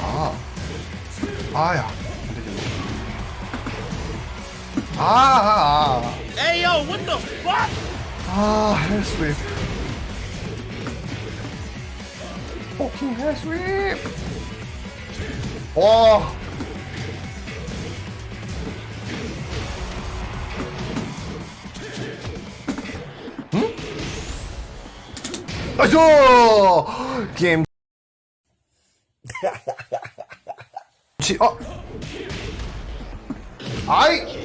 아. 아야. 안 되겠네. 아, 아, 아. Hey yo, what the fuck? 아, 헬스윕. 포킹 헬스윕. 와. 아이고! 게임. 치, 어? 아이!